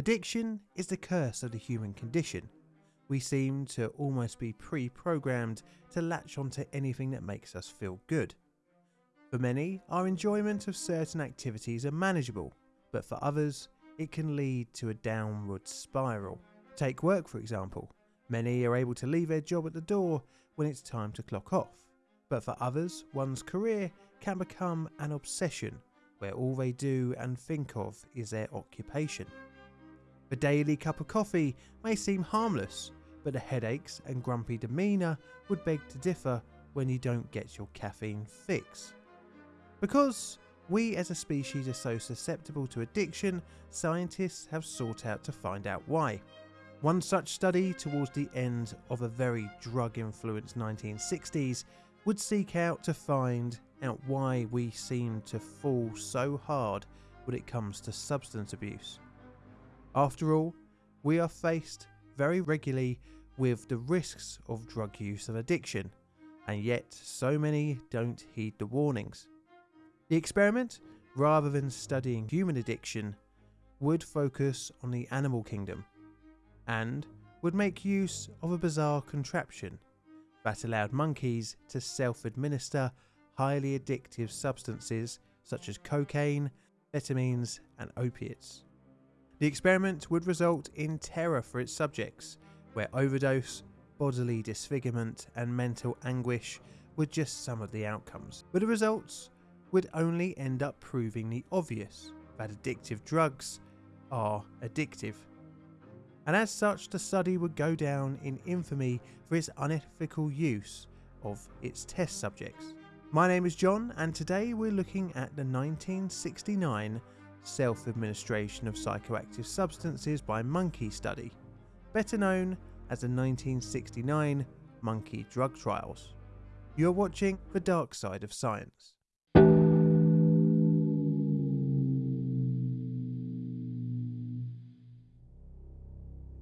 Addiction is the curse of the human condition. We seem to almost be pre programmed to latch onto anything that makes us feel good. For many, our enjoyment of certain activities are manageable, but for others, it can lead to a downward spiral. Take work for example. Many are able to leave their job at the door when it's time to clock off, but for others, one's career can become an obsession where all they do and think of is their occupation. The daily cup of coffee may seem harmless, but the headaches and grumpy demeanour would beg to differ when you don't get your caffeine fix. Because we as a species are so susceptible to addiction, scientists have sought out to find out why. One such study towards the end of a very drug influenced 1960s would seek out to find out why we seem to fall so hard when it comes to substance abuse. After all, we are faced very regularly with the risks of drug use and addiction, and yet so many don't heed the warnings. The experiment, rather than studying human addiction, would focus on the animal kingdom and would make use of a bizarre contraption that allowed monkeys to self administer highly addictive substances such as cocaine, amphetamines, and opiates. The experiment would result in terror for its subjects, where overdose, bodily disfigurement, and mental anguish were just some of the outcomes. But the results would only end up proving the obvious that addictive drugs are addictive. And as such, the study would go down in infamy for its unethical use of its test subjects. My name is John, and today we're looking at the 1969 self administration of psychoactive substances by monkey study, better known as the 1969 monkey drug trials. You're watching The Dark Side of Science.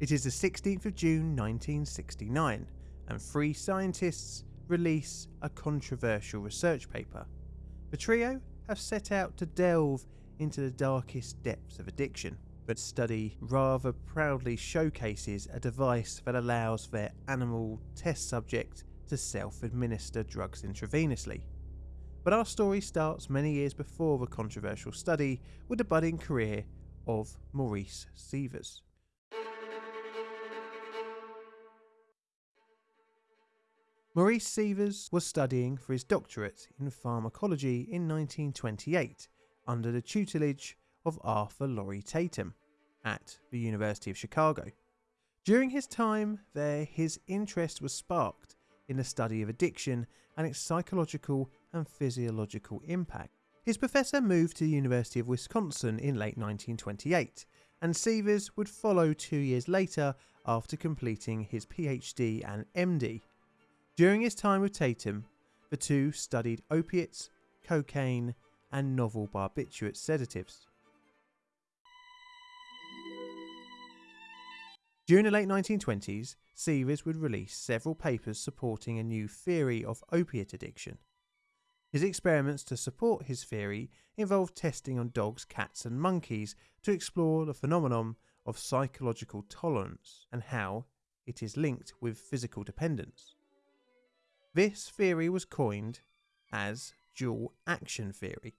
It is the 16th of June 1969, and three scientists release a controversial research paper. The trio have set out to delve into the darkest depths of addiction, but study rather proudly showcases a device that allows their animal test subject to self administer drugs intravenously. But our story starts many years before the controversial study with the budding career of Maurice Seevers. Maurice Seevers was studying for his doctorate in pharmacology in 1928 under the tutelage of Arthur Lawrie Tatum at the University of Chicago. During his time there, his interest was sparked in the study of addiction and its psychological and physiological impact. His professor moved to the University of Wisconsin in late 1928, and Seevers would follow two years later after completing his PhD and MD during his time with Tatum, the two studied opiates, cocaine, and novel barbiturate sedatives. During the late 1920s, Seevers would release several papers supporting a new theory of opiate addiction. His experiments to support his theory involved testing on dogs, cats, and monkeys to explore the phenomenon of psychological tolerance and how it is linked with physical dependence. This theory was coined as dual action theory.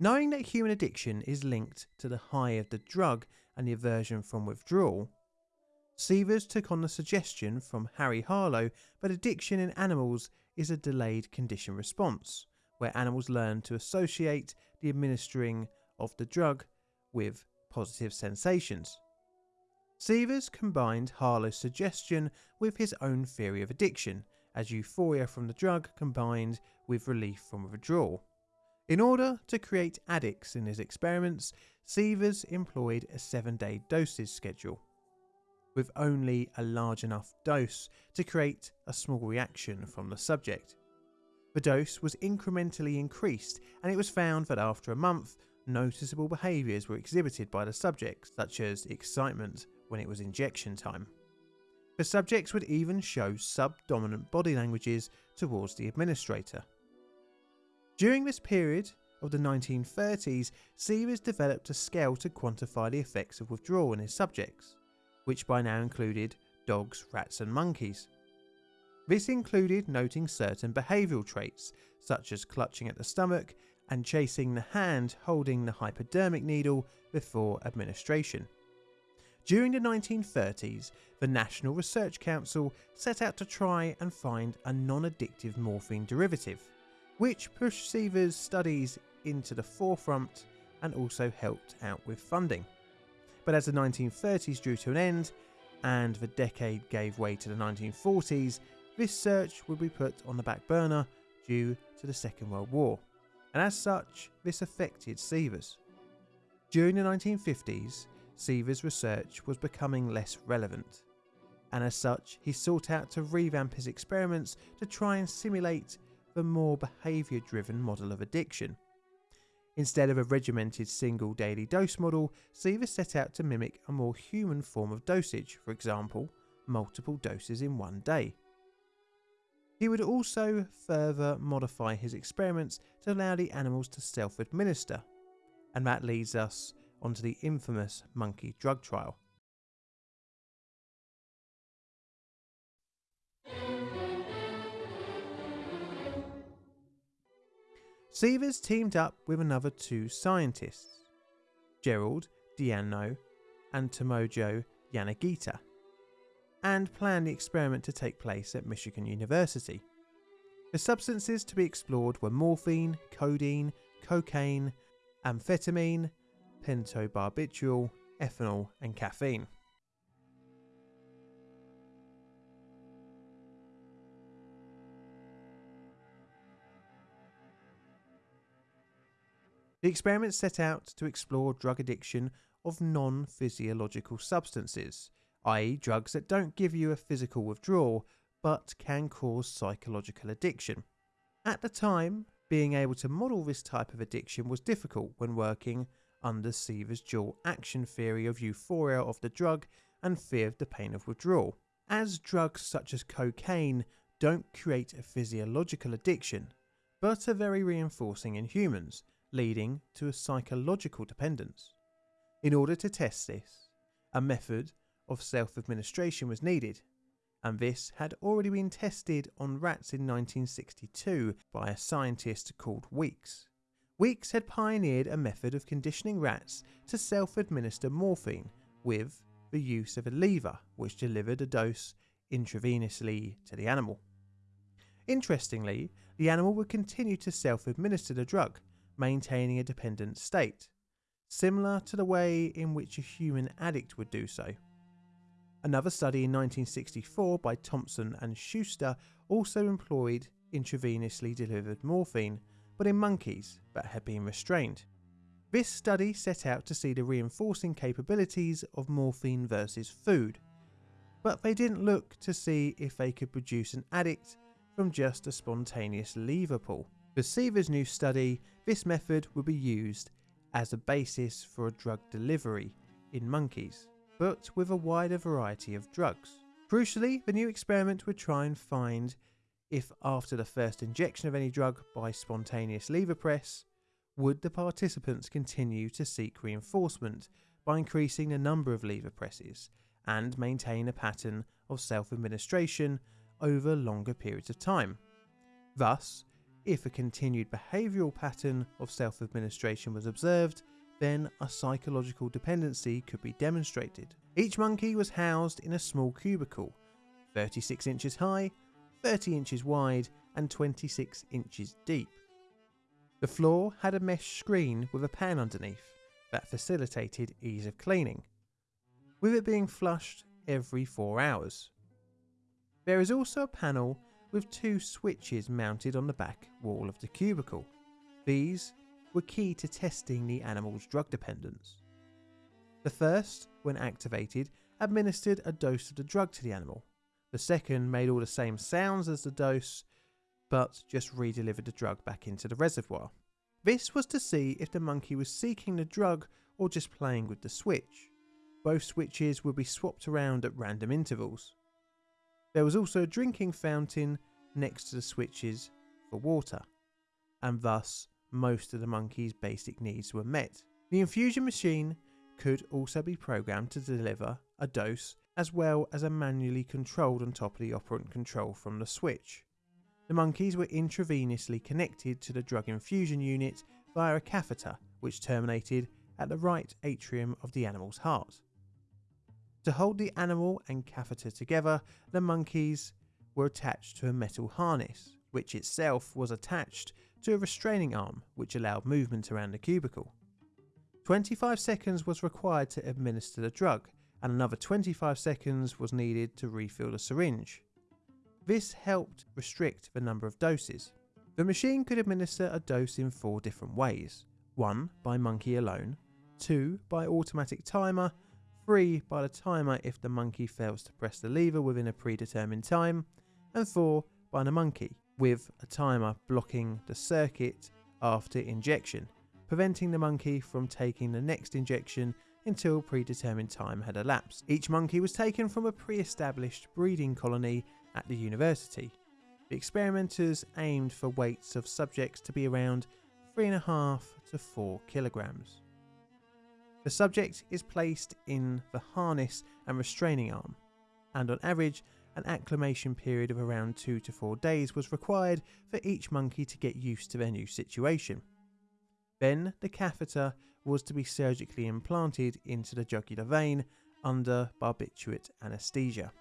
Knowing that human addiction is linked to the high of the drug and the aversion from withdrawal, Seevers took on the suggestion from Harry Harlow that addiction in animals is a delayed condition response, where animals learn to associate the administering of the drug with positive sensations. Seevers combined Harlow's suggestion with his own theory of addiction as euphoria from the drug combined with relief from withdrawal. In order to create addicts in his experiments, Seevers employed a seven day dosage schedule, with only a large enough dose to create a small reaction from the subject. The dose was incrementally increased, and it was found that after a month, noticeable behaviours were exhibited by the subject, such as excitement when it was injection time. The subjects would even show subdominant body languages towards the administrator. During this period, of the 1930s, Seevers developed a scale to quantify the effects of withdrawal in his subjects, which by now included dogs, rats, and monkeys. This included noting certain behavioural traits, such as clutching at the stomach and chasing the hand holding the hypodermic needle before administration. During the 1930s, the National Research Council set out to try and find a non addictive morphine derivative, which pushed Seevers' studies into the forefront and also helped out with funding. But as the 1930s drew to an end and the decade gave way to the 1940s, this search would be put on the back burner due to the Second World War, and as such, this affected Seevers. During the 1950s, Seevers' research was becoming less relevant, and as such, he sought out to revamp his experiments to try and simulate the more behaviour driven model of addiction. Instead of a regimented single daily dose model, Seevers set out to mimic a more human form of dosage, for example, multiple doses in one day. He would also further modify his experiments to allow the animals to self administer, and that leads us onto the infamous monkey drug trial. Seevers teamed up with another two scientists, Gerald Deneau and Tomoji Yanagita, and planned the experiment to take place at Michigan University. The substances to be explored were morphine, codeine, cocaine, amphetamine, pentobarbital, ethanol, and caffeine. The experiment set out to explore drug addiction of non physiological substances, i.e., drugs that don't give you a physical withdrawal but can cause psychological addiction. At the time, being able to model this type of addiction was difficult when working under Seevers' dual action theory of euphoria of the drug and fear of the pain of withdrawal. As drugs such as cocaine don't create a physiological addiction, but are very reinforcing in humans, leading to a psychological dependence. In order to test this, a method of self administration was needed, and this had already been tested on rats in 1962 by a scientist called Weeks. Weeks had pioneered a method of conditioning rats to self administer morphine with the use of a lever which delivered a dose intravenously to the animal. Interestingly, the animal would continue to self administer the drug, maintaining a dependent state, similar to the way in which a human addict would do so. Another study in 1964 by Thompson and Schuster also employed intravenously delivered morphine but in monkeys that had been restrained. This study set out to see the reinforcing capabilities of morphine versus food, but they didn't look to see if they could produce an addict from just a spontaneous lever pull. For Seevers' new study, this method would be used as a basis for a drug delivery in monkeys, but with a wider variety of drugs. Crucially, the new experiment would try and find if after the first injection of any drug by spontaneous lever press, would the participants continue to seek reinforcement by increasing the number of lever presses and maintain a pattern of self administration over longer periods of time. Thus, if a continued behavioural pattern of self administration was observed, then a psychological dependency could be demonstrated. Each monkey was housed in a small cubicle, 36 inches high 30 inches wide and 26 inches deep. The floor had a mesh screen with a pan underneath that facilitated ease of cleaning, with it being flushed every 4 hours. There is also a panel with two switches mounted on the back wall of the cubicle. These were key to testing the animal's drug dependence. The first, when activated, administered a dose of the drug to the animal, the second made all the same sounds as the dose, but just re-delivered the drug back into the reservoir. This was to see if the monkey was seeking the drug or just playing with the switch. Both switches would be swapped around at random intervals. There was also a drinking fountain next to the switches for water, and thus most of the monkey's basic needs were met. The infusion machine could also be programmed to deliver a dose as well as a manually controlled on top of the operant control from the switch. The monkeys were intravenously connected to the drug infusion unit via a catheter which terminated at the right atrium of the animal's heart. To hold the animal and catheter together, the monkeys were attached to a metal harness, which itself was attached to a restraining arm which allowed movement around the cubicle. 25 seconds was required to administer the drug, and another 25 seconds was needed to refill the syringe. This helped restrict the number of doses. The machine could administer a dose in four different ways 1 by monkey alone, 2 by automatic timer, 3 by the timer if the monkey fails to press the lever within a predetermined time, and 4 by the monkey, with a timer blocking the circuit after injection preventing the monkey from taking the next injection until predetermined time had elapsed. Each monkey was taken from a pre-established breeding colony at the university. The experimenters aimed for weights of subjects to be around 3.5 to 4 kilograms. The subject is placed in the harness and restraining arm, and on average, an acclimation period of around 2 to 4 days was required for each monkey to get used to their new situation. Then the catheter was to be surgically implanted into the jugular vein under barbiturate anaesthesia.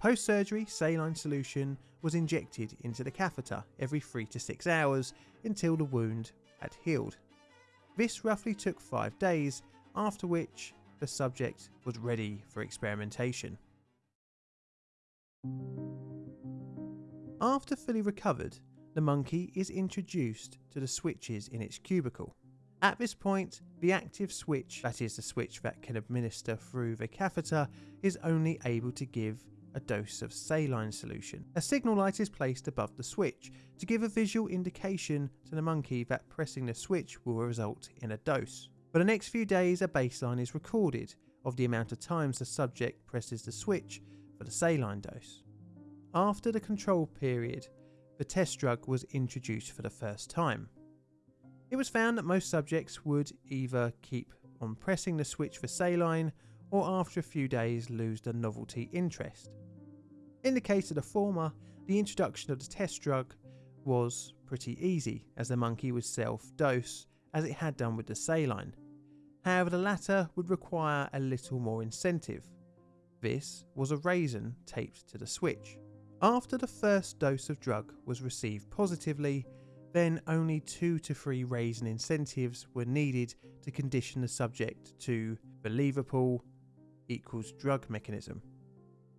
Post surgery saline solution was injected into the catheter every 3 to 6 hours until the wound had healed. This roughly took 5 days, after which the subject was ready for experimentation. After fully recovered, the monkey is introduced to the switches in its cubicle. At this point, the active switch, that is the switch that can administer through the catheter, is only able to give a dose of saline solution. A signal light is placed above the switch to give a visual indication to the monkey that pressing the switch will result in a dose. For the next few days, a baseline is recorded of the amount of times the subject presses the switch for the saline dose. After the control period, the test drug was introduced for the first time. It was found that most subjects would either keep on pressing the switch for saline or after a few days lose the novelty interest. In the case of the former, the introduction of the test drug was pretty easy as the monkey would self-dose as it had done with the saline. However, the latter would require a little more incentive. This was a raisin taped to the switch. After the first dose of drug was received positively, then only two to three raisin incentives were needed to condition the subject to the believable equals drug mechanism.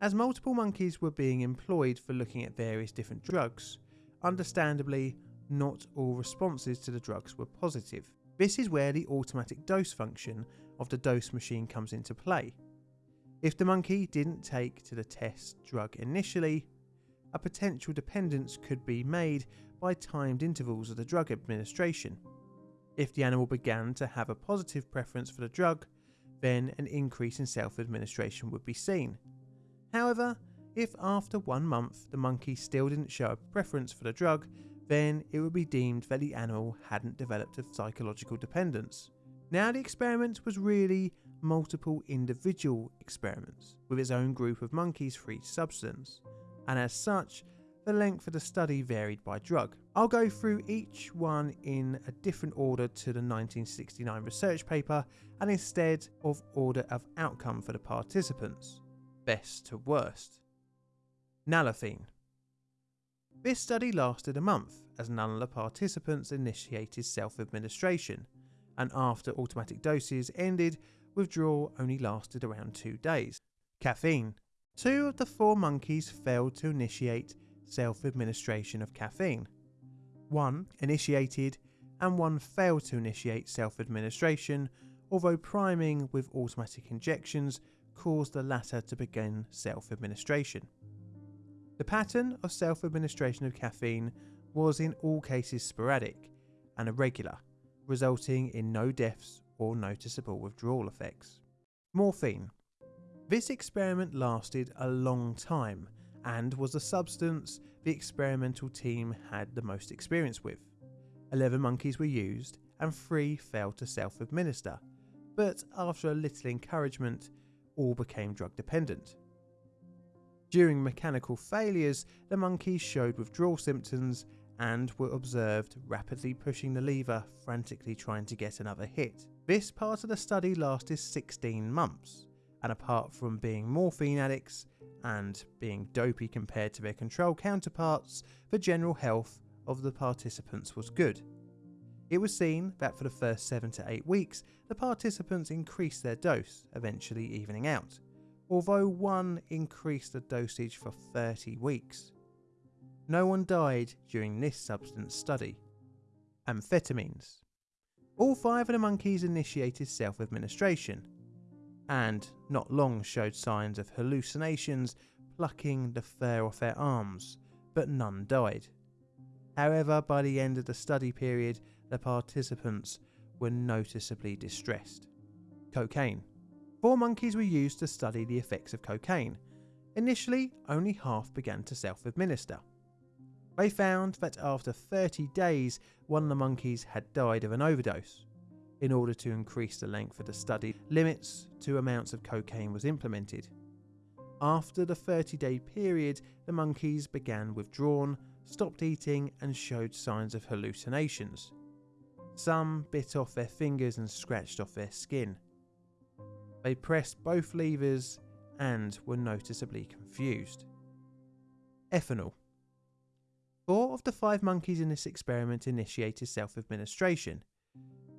As multiple monkeys were being employed for looking at various different drugs, understandably, not all responses to the drugs were positive. This is where the automatic dose function of the dose machine comes into play. If the monkey didn't take to the test drug initially, a potential dependence could be made by timed intervals of the drug administration. If the animal began to have a positive preference for the drug, then an increase in self administration would be seen. However, if after one month the monkey still didn't show a preference for the drug, then it would be deemed that the animal hadn't developed a psychological dependence. Now the experiment was really multiple individual experiments with its own group of monkeys for each substance and as such, the length of the study varied by drug. I'll go through each one in a different order to the 1969 research paper and instead of order of outcome for the participants, best to worst. Nalorphine. This study lasted a month as none of the participants initiated self-administration and after automatic doses ended, withdrawal only lasted around two days. Caffeine. Two of the four monkeys failed to initiate self administration of caffeine. One initiated and one failed to initiate self administration, although priming with automatic injections caused the latter to begin self administration. The pattern of self administration of caffeine was in all cases sporadic and irregular, resulting in no deaths or noticeable withdrawal effects. Morphine this experiment lasted a long time and was the substance the experimental team had the most experience with. 11 monkeys were used and 3 failed to self administer, but after a little encouragement, all became drug dependent. During mechanical failures, the monkeys showed withdrawal symptoms and were observed rapidly pushing the lever, frantically trying to get another hit. This part of the study lasted 16 months, and apart from being morphine addicts and being dopey compared to their control counterparts, the general health of the participants was good. It was seen that for the first 7 to 8 weeks, the participants increased their dose, eventually evening out, although one increased the dosage for 30 weeks. No one died during this substance study. Amphetamines. All five of the monkeys initiated self administration, and not long showed signs of hallucinations, plucking the fur off their arms, but none died. However, by the end of the study period, the participants were noticeably distressed. Cocaine. Four monkeys were used to study the effects of cocaine. Initially, only half began to self administer. They found that after 30 days, one of the monkeys had died of an overdose. In order to increase the length of the study, limits to amounts of cocaine was implemented. After the 30 day period, the monkeys began withdrawn, stopped eating, and showed signs of hallucinations. Some bit off their fingers and scratched off their skin. They pressed both levers and were noticeably confused. Ethanol. Four of the five monkeys in this experiment initiated self administration,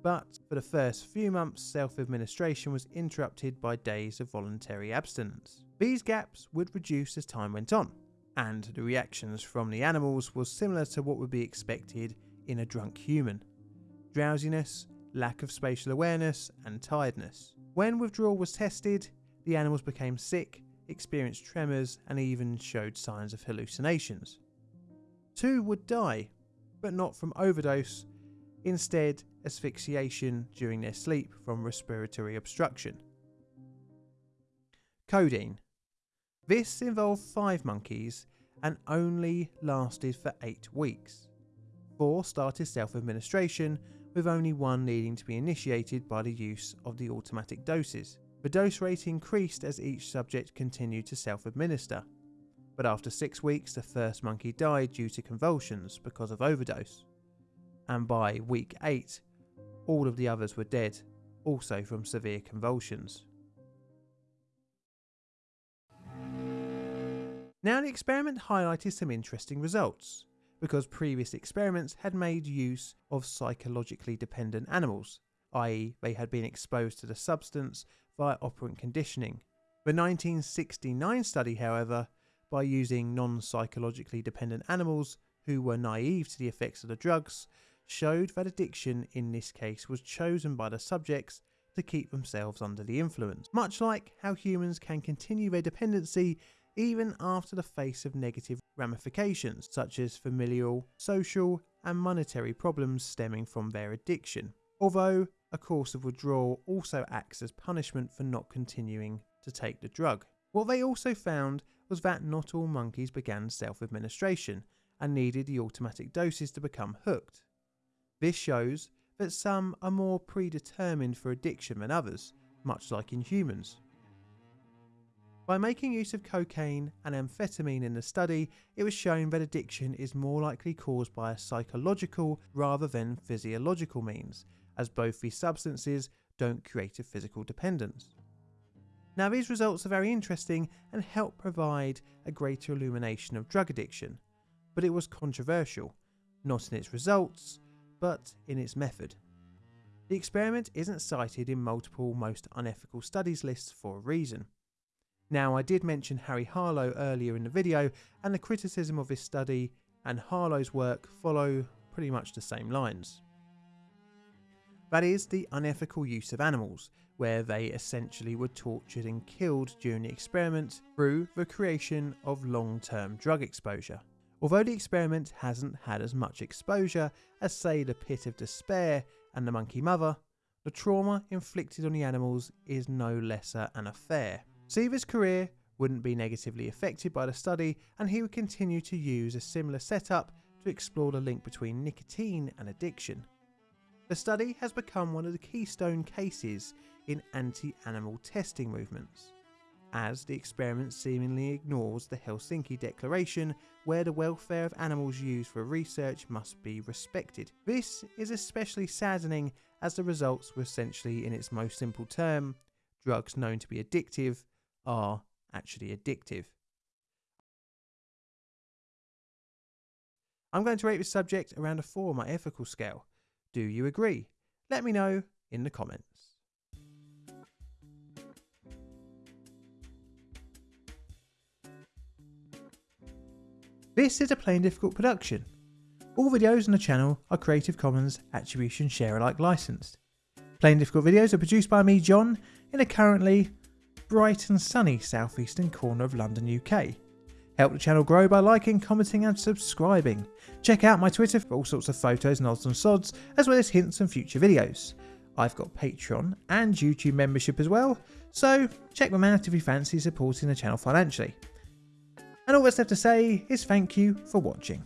but for the first few months, self administration was interrupted by days of voluntary abstinence. These gaps would reduce as time went on, and the reactions from the animals was similar to what would be expected in a drunk human drowsiness, lack of spatial awareness, and tiredness. When withdrawal was tested, the animals became sick, experienced tremors, and even showed signs of hallucinations. Two would die, but not from overdose, instead, asphyxiation during their sleep from respiratory obstruction. Codeine. This involved five monkeys and only lasted for eight weeks. Four started self administration with only one needing to be initiated by the use of the automatic doses. The dose rate increased as each subject continued to self administer, but after six weeks, the first monkey died due to convulsions because of overdose. And by week 8, all of the others were dead, also from severe convulsions. Now, the experiment highlighted some interesting results because previous experiments had made use of psychologically dependent animals, i.e., they had been exposed to the substance via operant conditioning. The 1969 study, however, by using non psychologically dependent animals who were naive to the effects of the drugs, showed that addiction in this case was chosen by the subjects to keep themselves under the influence, much like how humans can continue their dependency even after the face of negative ramifications such as familial, social, and monetary problems stemming from their addiction. Although a course of withdrawal also acts as punishment for not continuing to take the drug. What they also found was that not all monkeys began self administration and needed the automatic doses to become hooked. This shows that some are more predetermined for addiction than others, much like in humans. By making use of cocaine and amphetamine in the study, it was shown that addiction is more likely caused by a psychological rather than physiological means, as both these substances don't create a physical dependence. Now, these results are very interesting and help provide a greater illumination of drug addiction, but it was controversial, not in its results, but in its method. The experiment isn't cited in multiple most unethical studies lists for a reason. Now, I did mention Harry Harlow earlier in the video, and the criticism of this study and Harlow's work follow pretty much the same lines. That is, the unethical use of animals, where they essentially were tortured and killed during the experiment through the creation of long term drug exposure. Although the experiment hasn't had as much exposure as, say, the Pit of Despair and the Monkey Mother, the trauma inflicted on the animals is no lesser an affair. Seevers' career wouldn't be negatively affected by the study and he would continue to use a similar setup to explore the link between nicotine and addiction. The study has become one of the keystone cases in anti animal testing movements, as the experiment seemingly ignores the Helsinki Declaration, where the welfare of animals used for research must be respected. This is especially saddening as the results were essentially, in its most simple term, drugs known to be addictive are actually addictive. I'm going to rate this subject around a 4 on my ethical scale. Do you agree? Let me know in the comments. This is a Plain Difficult production. All videos on the channel are Creative Commons Attribution Share Alike licensed. Plain Difficult videos are produced by me, John, in a currently bright and sunny southeastern corner of London, UK. Help the channel grow by liking, commenting and subscribing. Check out my Twitter for all sorts of photos and odds and sods, as well as hints and future videos. I've got Patreon and YouTube membership as well, so check them out if you fancy supporting the channel financially. And all that's left to say is thank you for watching.